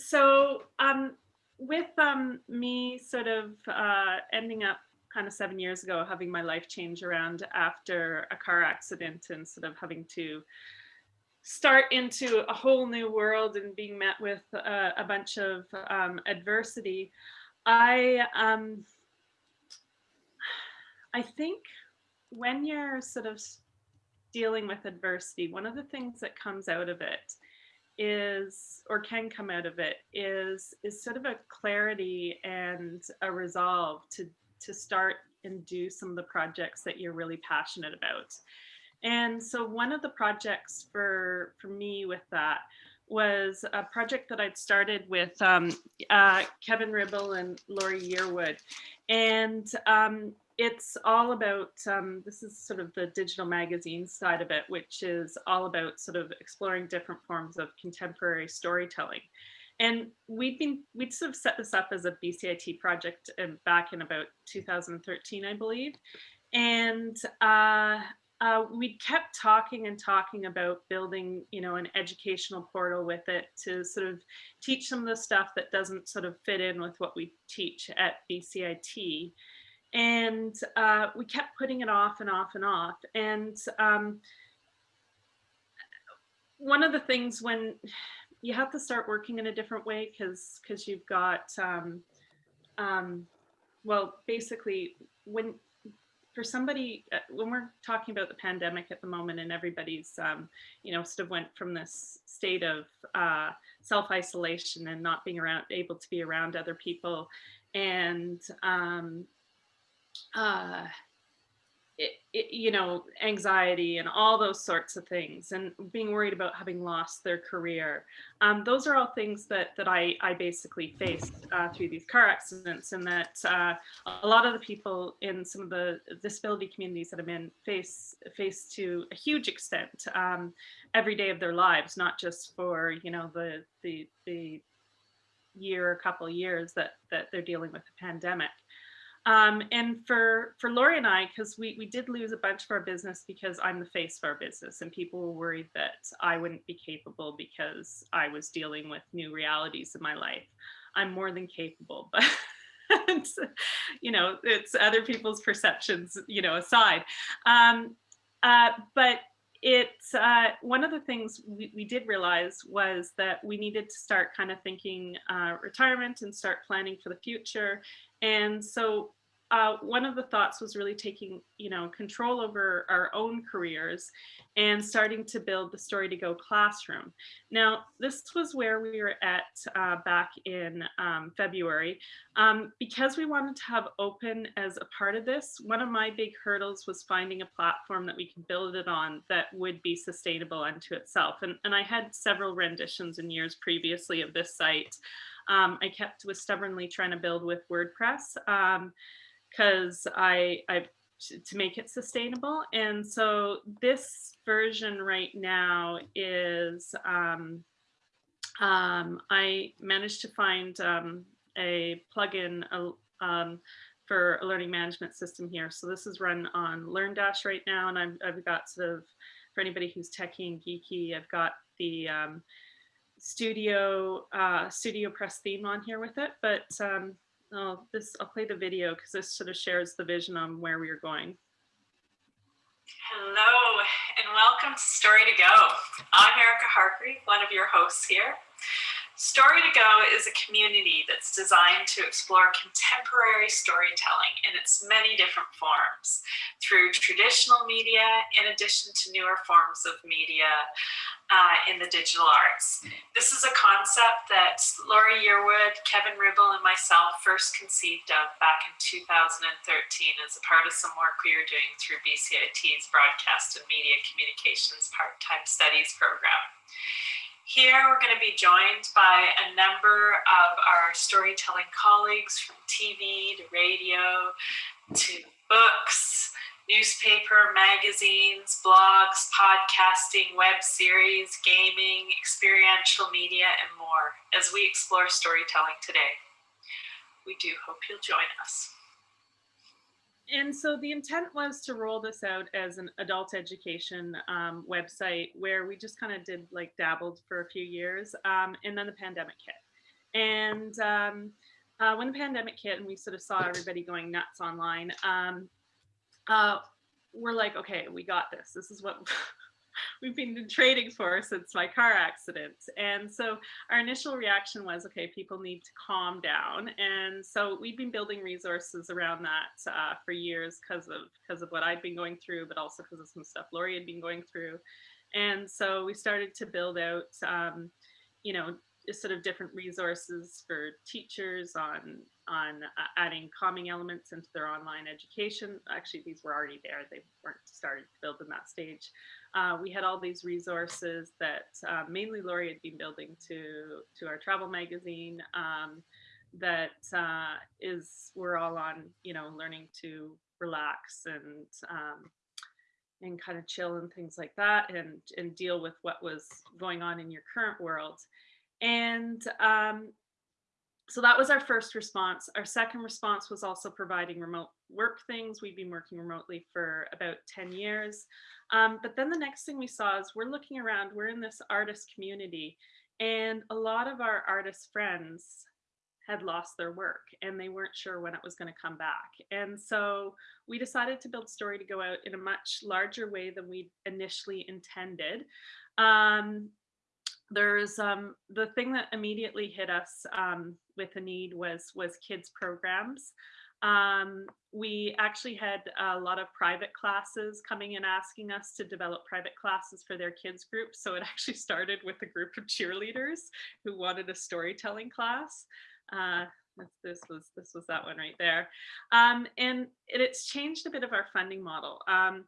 so um, with um, me sort of uh, ending up kind of seven years ago, having my life change around after a car accident and sort of having to start into a whole new world and being met with uh, a bunch of um, adversity, I um, I think when you're sort of dealing with adversity, one of the things that comes out of it is or can come out of it is is sort of a clarity and a resolve to to start and do some of the projects that you're really passionate about and so one of the projects for for me with that was a project that I'd started with um, uh, Kevin Ribble and Laurie Yearwood. And um, it's all about, um, this is sort of the digital magazine side of it, which is all about sort of exploring different forms of contemporary storytelling. And we'd been, we'd sort of set this up as a BCIT project um, back in about 2013, I believe. And uh, uh, we kept talking and talking about building, you know, an educational portal with it to sort of teach some of the stuff that doesn't sort of fit in with what we teach at BCIT and uh, we kept putting it off and off and off. And um, one of the things when you have to start working in a different way because because you've got um, um, well basically when for somebody uh, when we're talking about the pandemic at the moment and everybody's um, you know sort of went from this state of uh, self-isolation and not being around able to be around other people and um, uh, it, it, you know, anxiety and all those sorts of things and being worried about having lost their career. Um, those are all things that, that I, I basically faced uh, through these car accidents and that uh, a lot of the people in some of the disability communities that I'm in face, face to a huge extent um, every day of their lives, not just for, you know, the, the, the year, or couple years that, that they're dealing with the pandemic. Um, and for for Laurie and I, because we we did lose a bunch of our business because I'm the face of our business, and people were worried that I wouldn't be capable because I was dealing with new realities in my life. I'm more than capable, but. you know, it's other people's perceptions, you know, aside. Um, uh, but it's uh, one of the things we, we, did realize was that we needed to start kind of thinking uh, retirement and start planning for the future and so uh, one of the thoughts was really taking, you know, control over our own careers and starting to build the Story to Go classroom. Now, this was where we were at uh, back in um, February. Um, because we wanted to have open as a part of this, one of my big hurdles was finding a platform that we could build it on that would be sustainable unto itself. And, and I had several renditions in years previously of this site um, I kept was stubbornly trying to build with WordPress because um, I, I to make it sustainable. And so this version right now is um, um, I managed to find um, a plugin uh, um, for a learning management system here. So this is run on LearnDash right now, and I've, I've got sort of for anybody who's techie and geeky, I've got the um, studio uh, StudioPress theme on here with it, but I'll, this, I'll play the video because this sort of shares the vision on where we are going. Hello and welcome to Story to Go. I'm Erica Hargreave, one of your hosts here. Story to Go is a community that's designed to explore contemporary storytelling in its many different forms through traditional media in addition to newer forms of media uh, in the digital arts. This is a concept that Laurie Yearwood, Kevin Ribble, and myself first conceived of back in 2013 as a part of some work we were doing through BCIT's Broadcast and Media Communications Part-Time Studies program. Here we're going to be joined by a number of our storytelling colleagues from TV to radio to books, newspaper, magazines, blogs, podcasting, web series, gaming, experiential media, and more as we explore storytelling today. We do hope you'll join us and so the intent was to roll this out as an adult education um, website where we just kind of did like dabbled for a few years um, and then the pandemic hit And um, uh, when the pandemic hit and we sort of saw everybody going nuts online, um, uh, we're like, okay, we got this. This is what we've been trading for since my car accident. And so our initial reaction was, okay, people need to calm down. And so we've been building resources around that uh, for years because of because of what I'd been going through, but also because of some stuff Laurie had been going through. And so we started to build out, um, you know, sort of different resources for teachers on on uh, adding calming elements into their online education. Actually, these were already there. They weren't started to build in that stage. Uh, we had all these resources that uh, mainly Laurie had been building to to our travel magazine. Um, that uh, is we're all on, you know, learning to relax and um, and kind of chill and things like that, and and deal with what was going on in your current world. And um, so that was our first response. Our second response was also providing remote work things. We've been working remotely for about 10 years. Um, but then the next thing we saw is we're looking around, we're in this artist community and a lot of our artist friends had lost their work and they weren't sure when it was going to come back. And so we decided to build Story to go out in a much larger way than we initially intended. Um, there's um, the thing that immediately hit us um, with a need was was kids programs. Um, we actually had a lot of private classes coming and asking us to develop private classes for their kids groups. So it actually started with a group of cheerleaders who wanted a storytelling class. Uh, this was this was that one right there. Um, and it, it's changed a bit of our funding model. Um,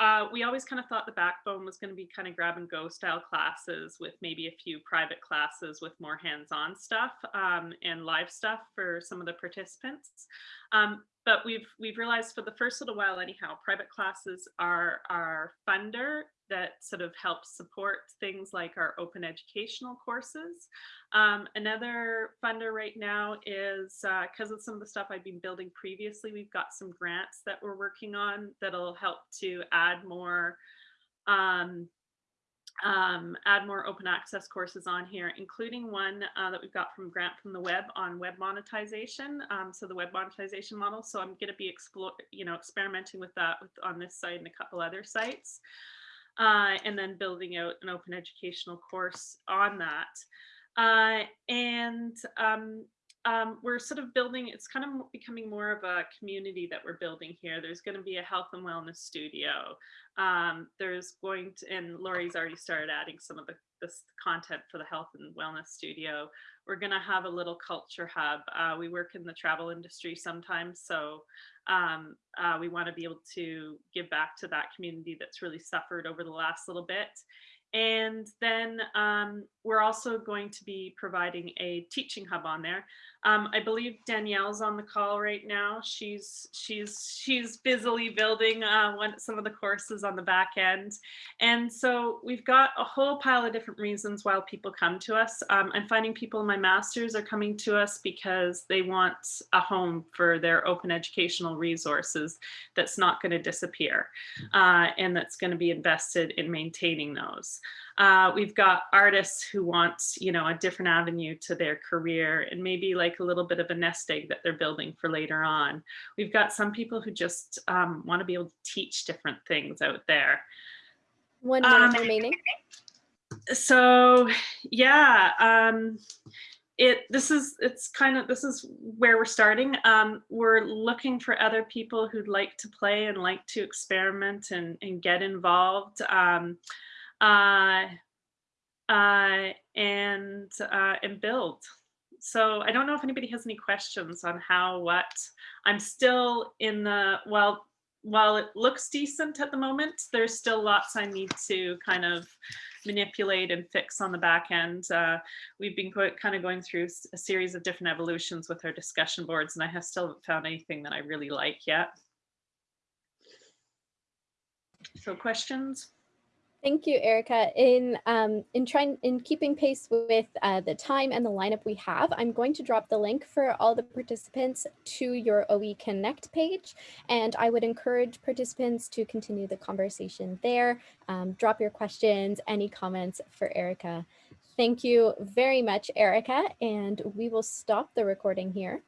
uh, we always kind of thought the backbone was going to be kind of grab and go style classes with maybe a few private classes with more hands-on stuff um, and live stuff for some of the participants. Um, but we've we've realized for the first little while anyhow, private classes are our funder that sort of helps support things like our open educational courses. Um, another funder right now is because uh, of some of the stuff I've been building previously, we've got some grants that we're working on that'll help to add more um, um, add more open access courses on here, including one uh, that we've got from Grant from the Web on web monetization. Um, so the web monetization model. So I'm going to be explore, you know, experimenting with that with, on this site and a couple other sites uh, and then building out an open educational course on that. Uh, and um, um, we're sort of building, it's kind of becoming more of a community that we're building here. There's going to be a health and wellness studio. Um, there's going to, and Laurie's already started adding some of the this content for the health and wellness studio. We're going to have a little culture hub. Uh, we work in the travel industry sometimes, so um, uh, we want to be able to give back to that community that's really suffered over the last little bit. And then um, we're also going to be providing a teaching hub on there. Um, I believe Danielle's on the call right now. She's she's she's busily building uh, one, some of the courses on the back end. And so we've got a whole pile of different reasons why people come to us. Um, I'm finding people in my masters are coming to us because they want a home for their open educational resources that's not going to disappear uh, and that's going to be invested in maintaining those. Uh, we've got artists who want, you know, a different avenue to their career and maybe like a little bit of a nest egg that they're building for later on. We've got some people who just um, want to be able to teach different things out there. One minute Um, remaining. So yeah, um, it this is it's kind of this is where we're starting. Um, we're looking for other people who'd like to play and like to experiment and, and get involved. Um, uh, uh, and uh, and build. So I don't know if anybody has any questions on how, what. I'm still in the, well, while it looks decent at the moment, there's still lots I need to kind of manipulate and fix on the back end. Uh, we've been kind of going through a series of different evolutions with our discussion boards, and I have still found anything that I really like yet. So questions? Thank you, Erica. In um, in trying in keeping pace with uh, the time and the lineup we have, I'm going to drop the link for all the participants to your OE Connect page, and I would encourage participants to continue the conversation there. Um, drop your questions, any comments for Erica. Thank you very much, Erica, and we will stop the recording here.